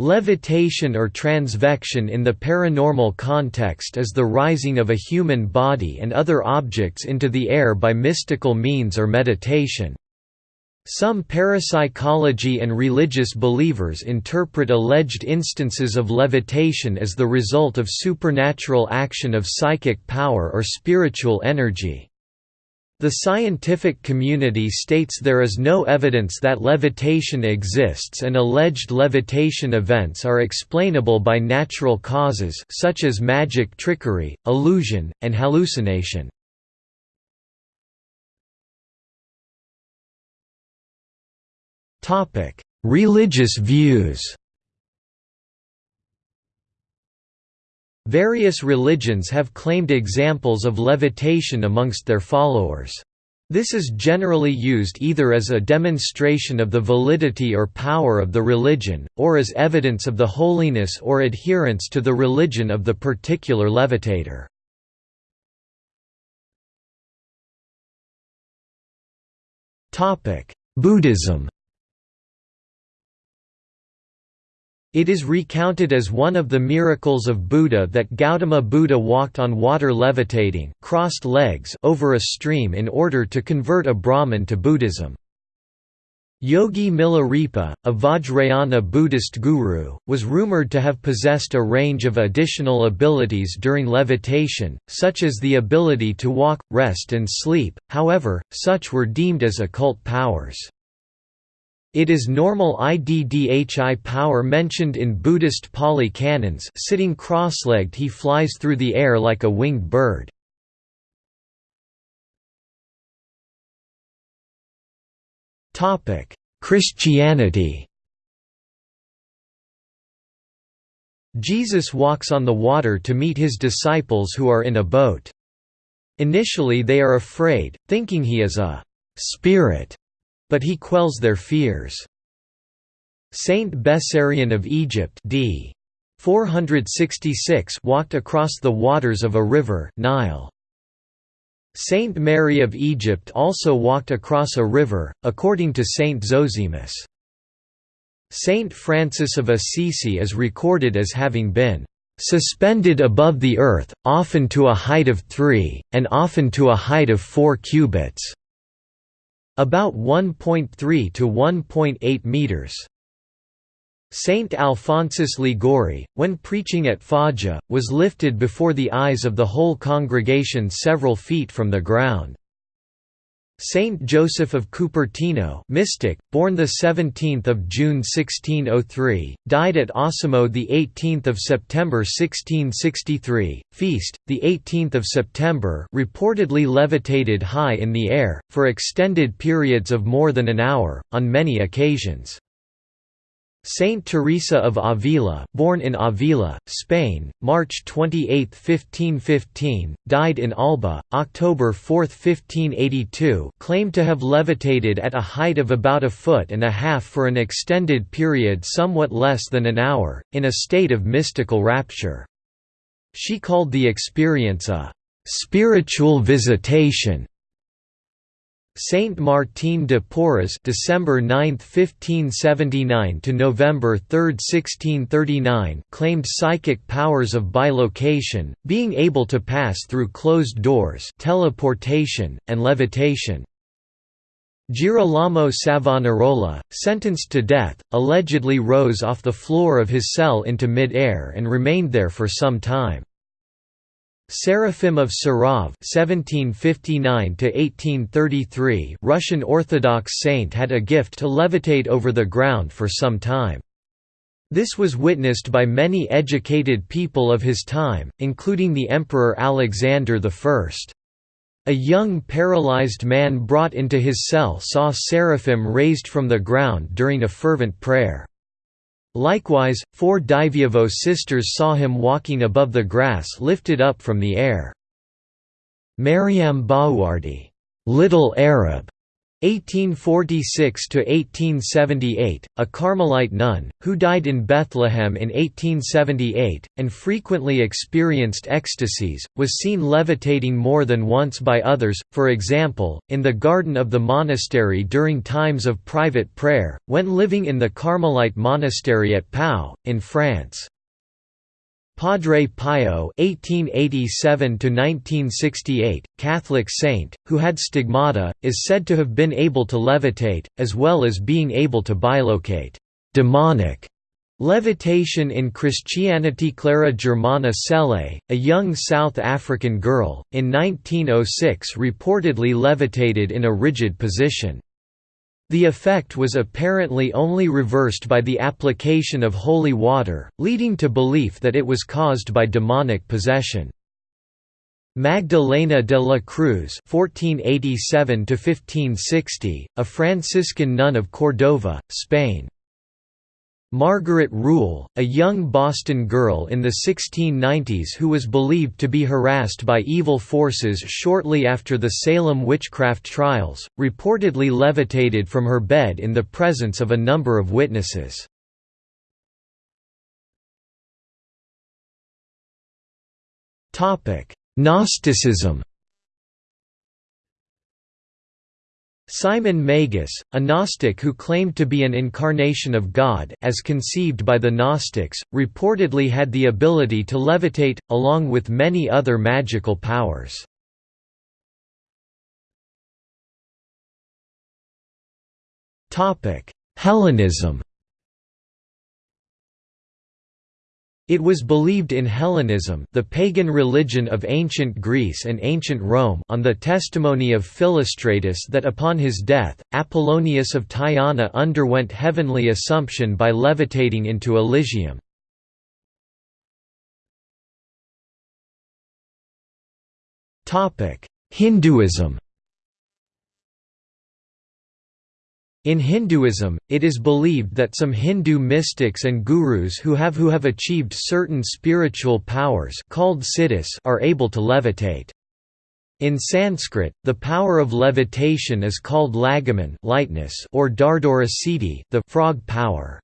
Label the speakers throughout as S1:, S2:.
S1: Levitation or transvection in the paranormal context is the rising of a human body and other objects into the air by mystical means or meditation. Some parapsychology and religious believers interpret alleged instances of levitation as the result of supernatural action of psychic power or spiritual energy. The scientific community states there is no evidence that levitation exists and alleged levitation events are explainable by natural causes such as magic trickery, illusion, and hallucination. Religious views Various religions have claimed examples of levitation amongst their followers. This is generally used either as a demonstration of the validity or power of the religion, or as evidence of the holiness or adherence to the religion of the particular levitator. Buddhism It is recounted as one of the miracles of Buddha that Gautama Buddha walked on water levitating crossed legs over a stream in order to convert a Brahmin to Buddhism. Yogi Milarepa, a Vajrayana Buddhist guru, was rumored to have possessed a range of additional abilities during levitation, such as the ability to walk, rest and sleep, however, such were deemed as occult powers. It is normal IDDHI power mentioned in Buddhist Pali canons sitting cross-legged he flies through the air like a winged bird. Christianity Jesus walks on the water to meet his disciples who are in a boat. Initially they are afraid, thinking he is a «spirit» but he quells their fears. Saint Bessarion of Egypt d. 466 walked across the waters of a river Nile. Saint Mary of Egypt also walked across a river, according to Saint Zosimus. Saint Francis of Assisi is recorded as having been suspended above the earth, often to a height of three, and often to a height of four cubits. About 1.3 to 1.8 meters. Saint Alphonsus Liguori, when preaching at Foggia, was lifted before the eyes of the whole congregation several feet from the ground. Saint Joseph of Cupertino mystic, born 17 June 1603, died at Osimo 18 September 1663, feast, 18 September reportedly levitated high in the air, for extended periods of more than an hour, on many occasions. Saint Teresa of Avila, born in Avila, Spain, March 28, 1515, died in Alba, October 4, 1582, claimed to have levitated at a height of about a foot and a half for an extended period somewhat less than an hour, in a state of mystical rapture. She called the experience a spiritual visitation Saint Martin de Porres December 9, 1579 to November 3, 1639 claimed psychic powers of bilocation, being able to pass through closed doors teleportation, and levitation. Girolamo Savonarola, sentenced to death, allegedly rose off the floor of his cell into mid-air and remained there for some time. Seraphim of Sarov (1759–1833), Russian Orthodox saint, had a gift to levitate over the ground for some time. This was witnessed by many educated people of his time, including the Emperor Alexander I. A young paralyzed man brought into his cell saw seraphim raised from the ground during a fervent prayer. Likewise, four Diveyevo sisters saw him walking above the grass lifted up from the air. Mariam Bawardi, Little Arab, 1846–1878, a Carmelite nun, who died in Bethlehem in 1878, and frequently experienced ecstasies, was seen levitating more than once by others, for example, in the garden of the monastery during times of private prayer, when living in the Carmelite monastery at Pau, in France. Padre Pio (1887–1968), Catholic saint, who had stigmata, is said to have been able to levitate, as well as being able to bilocate demonic levitation in Christianity. Clara Germana Cele, a young South African girl, in 1906 reportedly levitated in a rigid position. The effect was apparently only reversed by the application of holy water, leading to belief that it was caused by demonic possession. Magdalena de la Cruz (1487–1560), a Franciscan nun of Cordova, Spain. Margaret Rule, a young Boston girl in the 1690s who was believed to be harassed by evil forces shortly after the Salem witchcraft trials, reportedly levitated from her bed in the presence of a number of witnesses. Gnosticism Simon Magus, a Gnostic who claimed to be an incarnation of God as conceived by the Gnostics, reportedly had the ability to levitate, along with many other magical powers. Hellenism It was believed in Hellenism the pagan religion of ancient Greece and ancient Rome on the testimony of Philostratus that upon his death, Apollonius of Tyana underwent heavenly assumption by levitating into Elysium. Hinduism In Hinduism, it is believed that some Hindu mystics and gurus who have who have achieved certain spiritual powers called siddhis are able to levitate. In Sanskrit, the power of levitation is called laghiman lightness or dardura siddhi the frog power.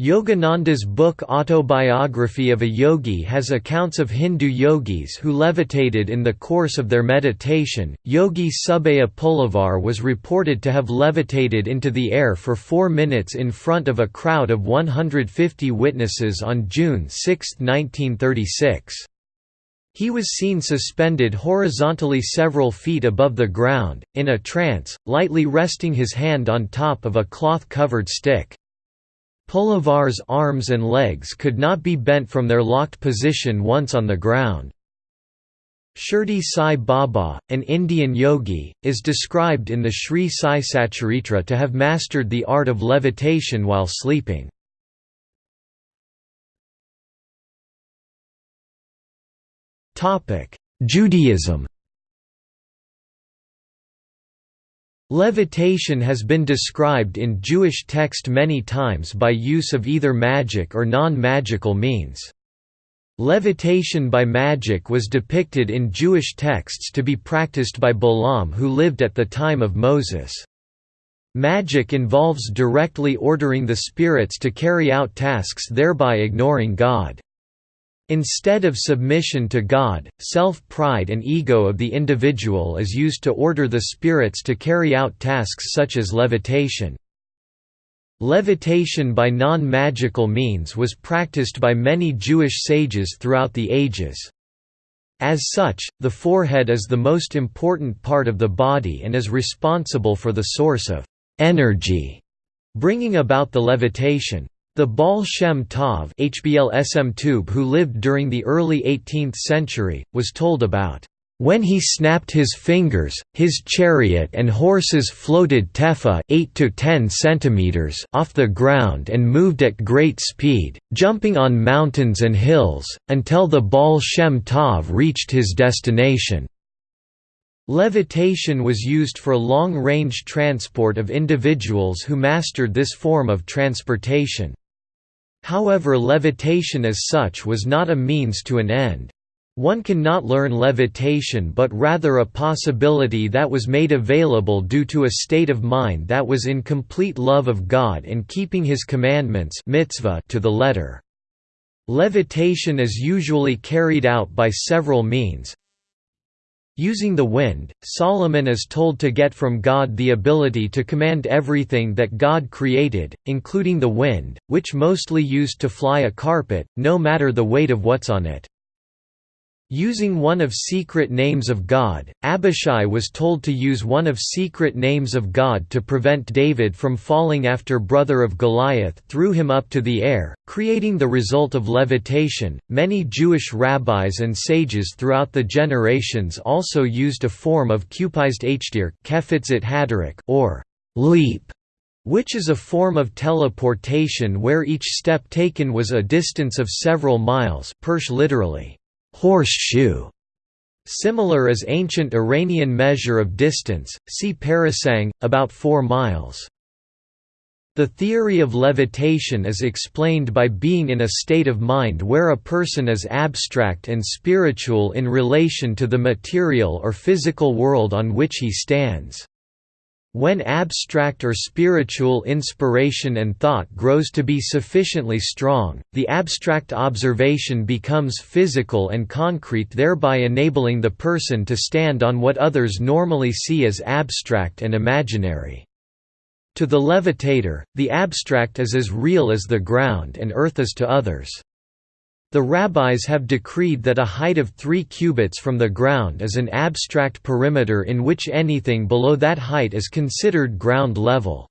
S1: Yogananda's book Autobiography of a Yogi has accounts of Hindu yogis who levitated in the course of their meditation. Yogi Subhaya Pulavar was reported to have levitated into the air for four minutes in front of a crowd of 150 witnesses on June 6, 1936. He was seen suspended horizontally several feet above the ground, in a trance, lightly resting his hand on top of a cloth-covered stick. Pulavar's arms and legs could not be bent from their locked position once on the ground. Shirdi Sai Baba, an Indian yogi, is described in the Sri Sai Satcharitra to have mastered the art of levitation while sleeping. Judaism Levitation has been described in Jewish text many times by use of either magic or non-magical means. Levitation by magic was depicted in Jewish texts to be practiced by Balaam who lived at the time of Moses. Magic involves directly ordering the spirits to carry out tasks thereby ignoring God. Instead of submission to God, self-pride and ego of the individual is used to order the spirits to carry out tasks such as levitation. Levitation by non-magical means was practiced by many Jewish sages throughout the ages. As such, the forehead is the most important part of the body and is responsible for the source of energy, bringing about the levitation. The Baal Shem Tov who lived during the early 18th century, was told about, "...when he snapped his fingers, his chariot and horses floated tefa 8 to 10 centimeters off the ground and moved at great speed, jumping on mountains and hills, until the Baal Shem Tov reached his destination." Levitation was used for long-range transport of individuals who mastered this form of transportation. However levitation as such was not a means to an end. One cannot learn levitation but rather a possibility that was made available due to a state of mind that was in complete love of God and keeping His commandments mitzvah to the letter. Levitation is usually carried out by several means, Using the wind, Solomon is told to get from God the ability to command everything that God created, including the wind, which mostly used to fly a carpet, no matter the weight of what's on it. Using one of secret names of God, Abishai was told to use one of secret names of God to prevent David from falling after brother of Goliath threw him up to the air, creating the result of levitation. Many Jewish rabbis and sages throughout the generations also used a form of kupized hdir, kefitzit or leap, which is a form of teleportation where each step taken was a distance of several miles, Persh literally horseshoe. Similar is ancient Iranian measure of distance, see parasang, about 4 miles. The theory of levitation is explained by being in a state of mind where a person is abstract and spiritual in relation to the material or physical world on which he stands. When abstract or spiritual inspiration and thought grows to be sufficiently strong, the abstract observation becomes physical and concrete thereby enabling the person to stand on what others normally see as abstract and imaginary. To the levitator, the abstract is as real as the ground and earth is to others. The rabbis have decreed that a height of three cubits from the ground is an abstract perimeter in which anything below that height is considered ground level.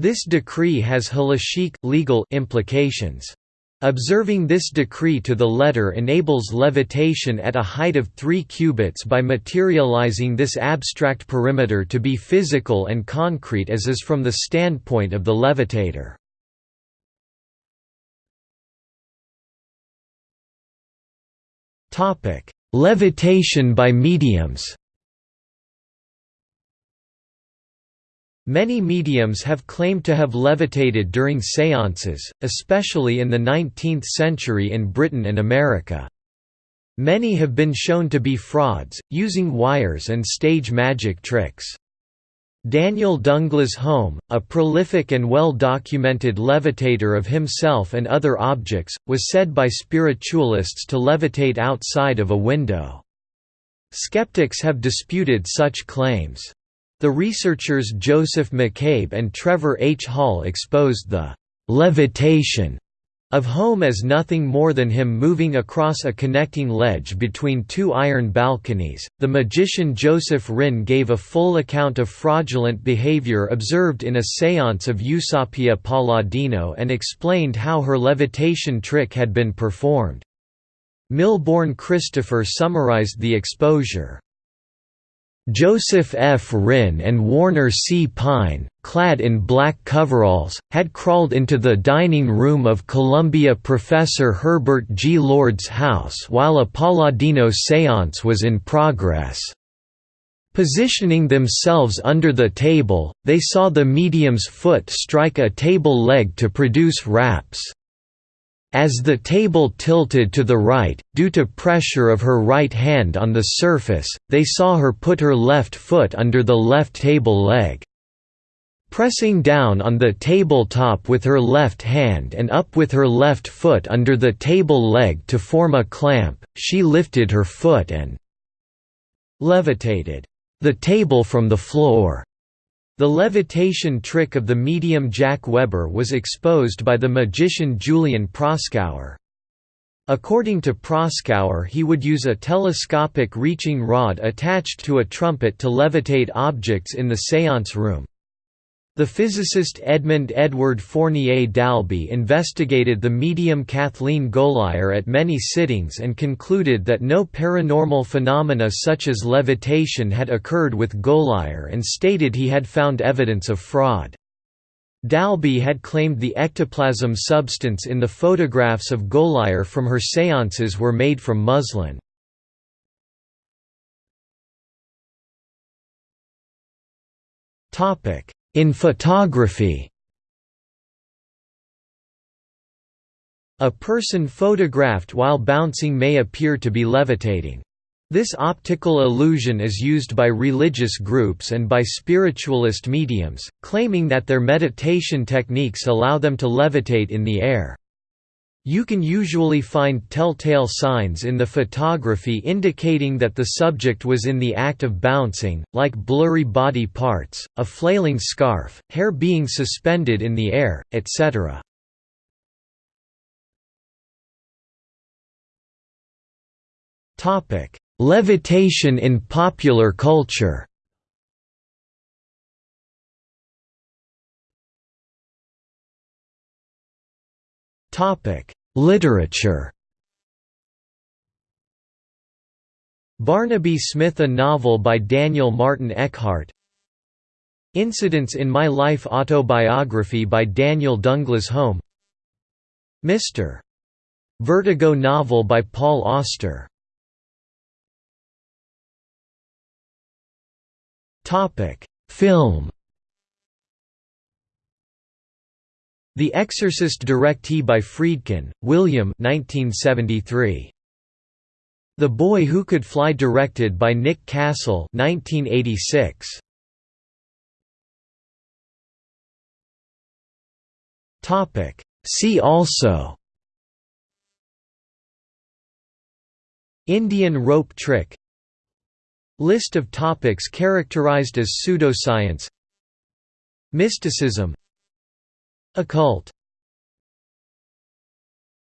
S1: This decree has halachic legal implications. Observing this decree to the letter enables levitation at a height of 3 cubits by materializing this abstract perimeter to be physical and concrete as is from the standpoint of the levitator. Topic: Levitation by mediums. Many mediums have claimed to have levitated during séances, especially in the 19th century in Britain and America. Many have been shown to be frauds, using wires and stage magic tricks. Daniel Douglas Home, a prolific and well-documented levitator of himself and other objects, was said by spiritualists to levitate outside of a window. Skeptics have disputed such claims. The researchers Joseph McCabe and Trevor H. Hall exposed the «levitation» of Home as nothing more than him moving across a connecting ledge between two iron balconies. The magician Joseph Rinn gave a full account of fraudulent behavior observed in a seance of Eusapia Palladino and explained how her levitation trick had been performed. Milbourne Christopher summarized the exposure. Joseph F. Rinn and Warner C. Pine, clad in black coveralls, had crawled into the dining room of Columbia professor Herbert G. Lord's house while a Palladino séance was in progress. Positioning themselves under the table, they saw the medium's foot strike a table leg to produce raps. As the table tilted to the right, due to pressure of her right hand on the surface, they saw her put her left foot under the left table leg. Pressing down on the tabletop with her left hand and up with her left foot under the table leg to form a clamp, she lifted her foot and levitated the table from the floor. The levitation trick of the medium Jack Weber was exposed by the magician Julian Proskauer. According to Proskauer he would use a telescopic reaching rod attached to a trumpet to levitate objects in the séance room. The physicist Edmund Edward Fournier d'Albe investigated the medium Kathleen Goligher at many sittings and concluded that no paranormal phenomena such as levitation had occurred with Goligher and stated he had found evidence of fraud. d'Albe had claimed the ectoplasm substance in the photographs of Goligher from her séances were made from muslin. Topic in photography A person photographed while bouncing may appear to be levitating. This optical illusion is used by religious groups and by spiritualist mediums, claiming that their meditation techniques allow them to levitate in the air. You can usually find telltale signs in the photography indicating that the subject was in the act of bouncing, like blurry body parts, a flailing scarf, hair being suspended in the air, etc. Levitation in popular culture Literature Barnaby Smith A novel by Daniel Martin Eckhart. Incidents in My Life autobiography by Daniel Douglas Home. Mr. Vertigo novel by Paul Auster. Topic: Film The Exorcist directee by Friedkin, William 1973. The Boy Who Could Fly directed by Nick Castle 1986. See also. Indian rope trick. List of topics characterized as pseudoscience. Mysticism Occult